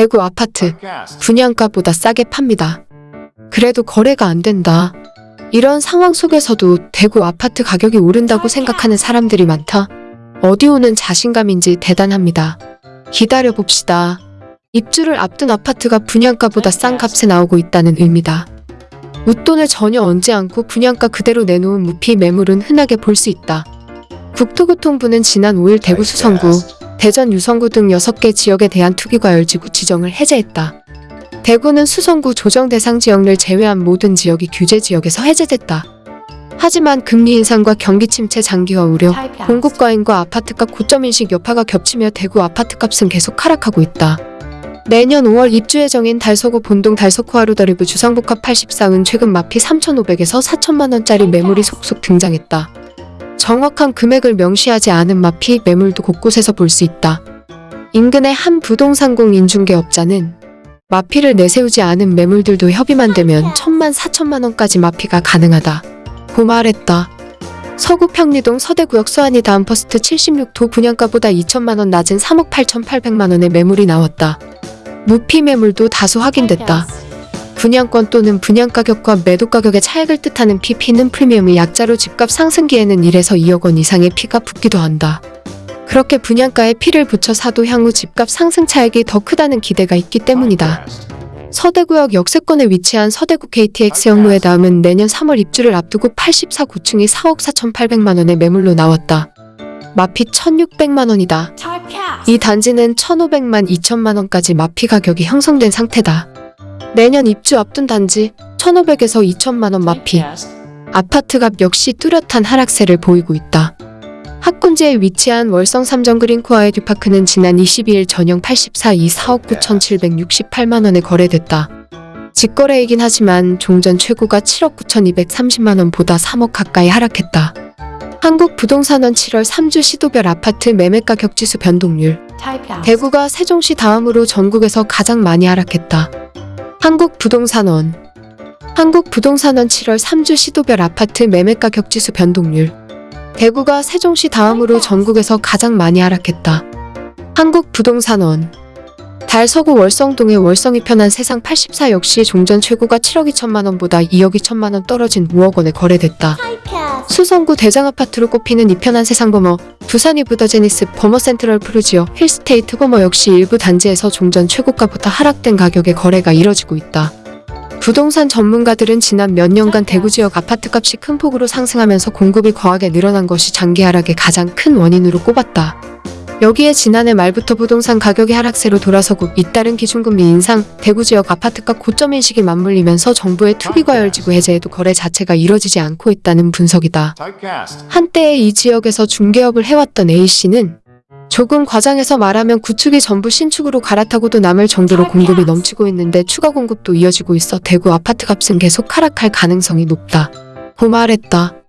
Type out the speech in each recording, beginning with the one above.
대구 아파트 분양가보다 싸게 팝니다. 그래도 거래가 안 된다. 이런 상황 속에서도 대구 아파트 가격이 오른다고 생각하는 사람들이 많다. 어디 오는 자신감인지 대단합니다. 기다려 봅시다. 입주를 앞둔 아파트가 분양가보다 싼 값에 나오고 있다는 의미다. 웃돈을 전혀 얹지 않고 분양가 그대로 내놓은 무피 매물은 흔하게 볼 수 있다. 국토교통부는 지난 5일 대구 수성구, 대전 유성구 등 6개 지역에 대한 투기과열지구 지정을 해제했다. 대구는 수성구 조정 대상 지역을 제외한 모든 지역이 규제 지역에서 해제됐다. 하지만 금리 인상과 경기 침체 장기화 우려, 공급 과잉과 아파트값 고점 인식 여파가 겹치며 대구 아파트값은 계속 하락하고 있다. 내년 5월 입주 예정인 달서구 본동 달서구 하루다리브 주상복합 84은 최근 마피 3,500에서 4천만 원짜리 매물이 속속 등장했다. 정확한 금액을 명시하지 않은 마피 매물도 곳곳에서 볼 수 있다. 인근의 한 부동산 공인중개업자는 마피를 내세우지 않은 매물들도 협의만 되면 천만 사천만 원까지 마피가 가능하다. 고 말했다. 서구 평리동 서대구역 서한이다음 퍼스트 76도 분양가보다 2천만 원 낮은 3억 8,800만 원의 매물이 나왔다. 무피 매물도 다수 확인됐다. 분양권 또는 분양가격과 매도가격의 차액을 뜻하는 P는 프리미엄의 약자로 집값 상승기에는 1에서 2억 원 이상의 피가 붙기도 한다. 그렇게 분양가에 피를 붙여 사도 향후 집값 상승 차액이 더 크다는 기대가 있기 때문이다. 서대구역 역세권에 위치한 서대구 KTX 역로에 다음은 내년 3월 입주를 앞두고 84 고층이 4억 4,800만 원의 매물로 나왔다. 마피 1,600만 원이다. 이 단지는 1,500만 2천만 원까지 마피 가격이 형성된 상태다. 내년 입주 앞둔 단지 1,500에서 2천만 원 마피. 아파트값 역시 뚜렷한 하락세를 보이고 있다. 학군지에 위치한 월성 삼정 그린코아의 듀파크는 지난 22일 전용 84 2 4억 9,768만 원에 거래됐다. 직거래이긴 하지만 종전 최고가 7억 9,230만 원보다 3억 가까이 하락했다. 한국부동산원 7월 3주 시도별 아파트 매매가 격 지수 변동률 대구가 세종시 다음으로 전국에서 가장 많이 하락했다. 한국부동산원 한국부동산원 7월 3주 시도별 아파트 매매가격지수 변동률 대구가 세종시 다음으로 전국에서 가장 많이 하락했다. 한국부동산원 달서구 월성동의 월성 이편한세상 84 역시 종전 최고가 7억 2천만 원보다 2억 2천만 원 떨어진 5억 원에 거래됐다. 수성구 대장아파트로 꼽히는 이편한 세상 버머, 부산 이브더 제니스 버머 센트럴 프루지오, 힐스테이트 버머 역시 일부 단지에서 종전 최고가부터 하락된 가격에 거래가 이뤄지고 있다. 부동산 전문가들은 지난 몇 년간 대구 지역 아파트값이 큰 폭으로 상승하면서 공급이 과하게 늘어난 것이 장기 하락의 가장 큰 원인으로 꼽았다. 여기에 지난해 말부터 부동산 가격이 하락세로 돌아서고 잇따른 기준금리 인상, 대구 지역 아파트값 고점 인식이 맞물리면서 정부의 투기과열지구 해제에도 거래 자체가 이뤄지지 않고 있다는 분석이다. 한때 이 지역에서 중개업을 해왔던 A씨는 조금 과장해서 말하면 구축이 전부 신축으로 갈아타고도 남을 정도로 공급이 넘치고 있는데 추가 공급도 이어지고 있어 대구 아파트 값은 계속 하락할 가능성이 높다. 고 말했다.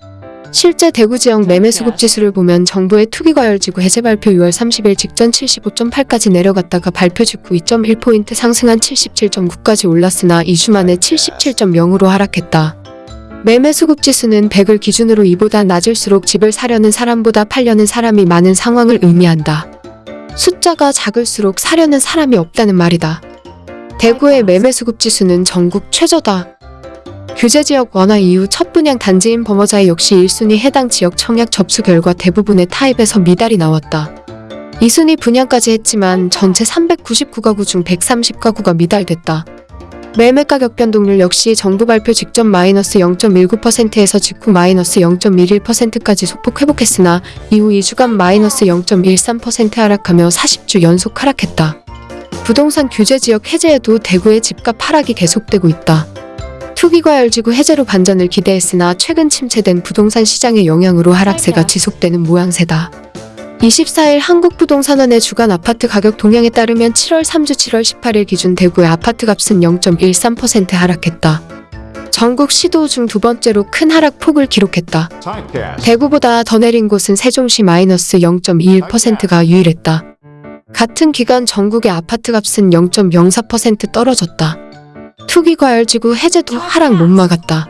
실제 대구 지역 매매 수급 지수를 보면 정부의 투기과열지구 해제 발표 6월 30일 직전 75.8까지 내려갔다가 발표 직후 2.1포인트 상승한 77.9까지 올랐으나 2주 만에 77.0으로 하락했다. 매매 수급 지수는 100을 기준으로 이보다 낮을수록 집을 사려는 사람보다 팔려는 사람이 많은 상황을 의미한다. 숫자가 작을수록 사려는 사람이 없다는 말이다. 대구의 매매 수급 지수는 전국 최저다. 규제 지역 완화 이후 첫 분양 단지인 범어자의 역시 1순위 해당 지역 청약 접수 결과 대부분의 타입에서 미달이 나왔다. 2순위 분양까지 했지만 전체 399가구 중 130가구가 미달됐다. 매매 가격 변동률 역시 정부 발표 직전 마이너스 0.19%에서 직후 마이너스 0.11%까지 소폭 회복했으나 이후 2주간 마이너스 0.13% 하락하며 40주 연속 하락했다. 부동산 규제 지역 해제에도 대구의 집값 하락이 계속되고 있다. 투기과열지구 해제로 반전을 기대했으나 최근 침체된 부동산 시장의 영향으로 하락세가 지속되는 모양새다. 24일 한국부동산원의 주간 아파트 가격 동향에 따르면 7월 3주 7월 18일 기준 대구의 아파트 값은 0.13% 하락했다. 전국 시도 중 두 번째로 큰 하락폭을 기록했다. 대구보다 더 내린 곳은 세종시 마이너스 0.21%가 유일했다. 같은 기간 전국의 아파트 값은 0.04% 떨어졌다. 투기 과열지구 해제도 하락 못 막았다.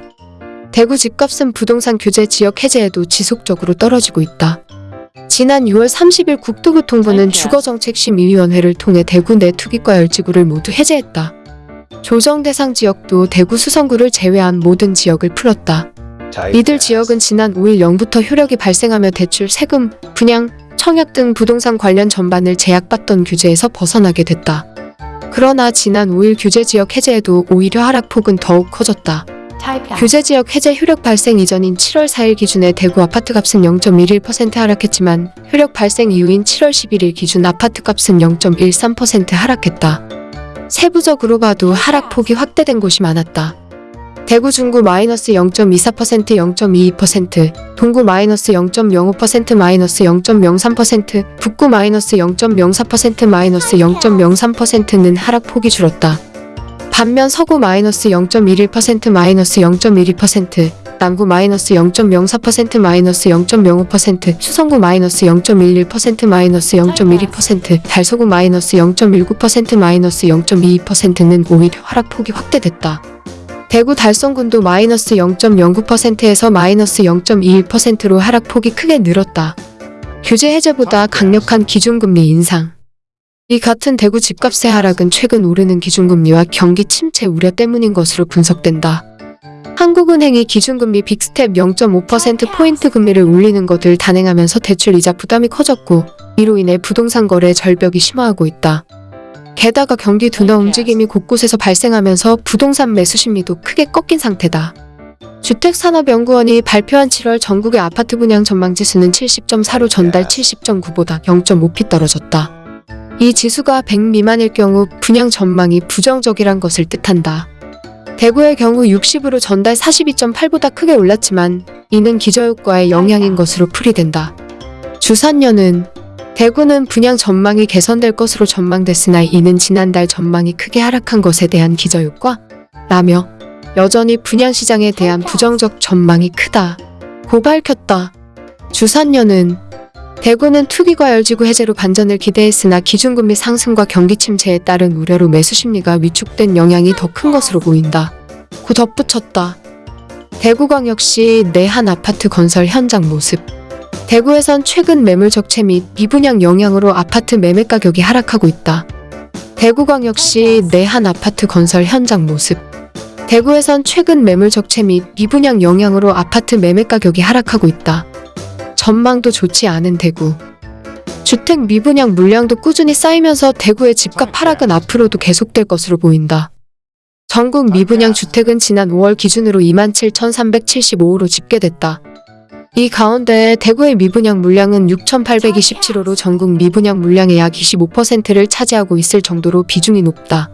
대구 집값은 부동산 규제 지역 해제에도 지속적으로 떨어지고 있다. 지난 6월 30일 국토교통부는 주거정책심의위원회를 통해 대구 내 투기과 열지구를 모두 해제했다. 조정 대상 지역도 대구 수성구를 제외한 모든 지역을 풀었다. 이들 지역은 지난 5일 0부터 효력이 발생하며 대출, 세금, 분양, 청약 등 부동산 관련 전반을 제약받던 규제에서 벗어나게 됐다. 그러나 지난 5일 규제 지역 해제에도 오히려 하락폭은 더욱 커졌다. 규제 지역 해제 효력 발생 이전인 7월 4일 기준에 대구 아파트 값은 0.11% 하락했지만 효력 발생 이후인 7월 11일 기준 아파트 값은 0.13% 하락했다. 세부적으로 봐도 하락폭이 확대된 곳이 많았다. 대구 중구 마이너스 0.24% 0.22%, 동구 마이너스 0.05% 마이너스 0.03%, 북구 마이너스 0.04% 마이너스 0.03%는 하락폭이 줄었다. 반면 서구 마이너스 0.11% 마이너스 0.12%, 남구 마이너스 0.04% 마이너스 0.05%, 수성구 마이너스 0.11% 마이너스 0.12%, 달서구 마이너스 0.19% 마이너스 0.22%는 오히려 하락폭이 확대됐다. 대구 달성군도 마이너스 0.09%에서 마이너스 0.21%로 하락폭이 크게 늘었다. 규제 해제보다 강력한 기준금리 인상. 이 같은 대구 집값의 하락은 최근 오르는 기준금리와 경기 침체 우려 때문인 것으로 분석된다. 한국은행이 기준금리 빅스텝 0.5%포인트 금리를 올리는 것을 단행하면서 대출 이자 부담이 커졌고 이로 인해 부동산 거래 절벽이 심화하고 있다. 게다가 경기 둔화 움직임이 곳곳에서 발생하면서 부동산 매수 심리도 크게 꺾인 상태다. 주택산업연구원이 발표한 7월 전국의 아파트 분양 전망 지수는 70.4로 전달 70.9보다 0.5p 떨어졌다. 이 지수가 100 미만일 경우 분양 전망이 부정적이란 것을 뜻한다. 대구의 경우 60으로 전달 42.8보다 크게 올랐지만 이는 기저효과의 영향인 것으로 풀이된다. 주산년은 대구는 분양 전망이 개선될 것으로 전망됐으나 이는 지난달 전망이 크게 하락한 것에 대한 기저효과? 라며 여전히 분양 시장에 대한 부정적 전망이 크다. 고 밝혔다. 주산년은 대구는 투기과 열지구 해제로 반전을 기대했으나 기준금리 상승과 경기 침체에 따른 우려로 매수 심리가 위축된 영향이 더 큰 것으로 보인다. 고 덧붙였다. 대구광역시 내한 아파트 건설 현장 모습. 대구에선 최근 매물 적체 및 미분양 영향으로 아파트 매매 가격이 하락하고 있다. 대구광역시 내한 아파트 건설 현장 모습. 대구에선 최근 매물 적체 및 미분양 영향으로 아파트 매매 가격이 하락하고 있다. 전망도 좋지 않은 대구. 주택 미분양 물량도 꾸준히 쌓이면서 대구의 집값 하락은 앞으로도 계속될 것으로 보인다. 전국 미분양 주택은 지난 5월 기준으로 27,375호로 집계됐다. 이 가운데 대구의 미분양 물량은 6,827호로 전국 미분양 물량의 약 25%를 차지하고 있을 정도로 비중이 높다.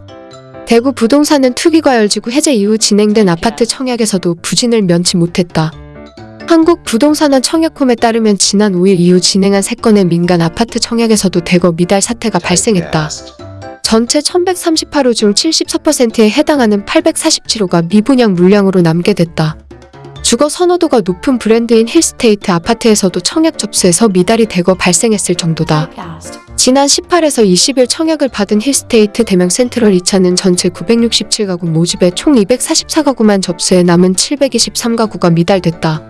대구 부동산은 투기과열지구 해제 이후 진행된 아파트 청약에서도 부진을 면치 못했다. 한국 부동산원 청약홈에 따르면 지난 5일 이후 진행한 3건의 민간 아파트 청약에서도 대거 미달 사태가 발생했다. 전체 1138호 중 74%에 해당하는 847호가 미분양 물량으로 남게 됐다. 주거 선호도가 높은 브랜드인 힐스테이트 아파트에서도 청약 접수에서 미달이 대거 발생했을 정도다. 지난 18에서 20일 청약을 받은 힐스테이트 대명 센트럴 2차는 전체 967가구 모집에 총 244가구만 접수해 남은 723가구가 미달됐다.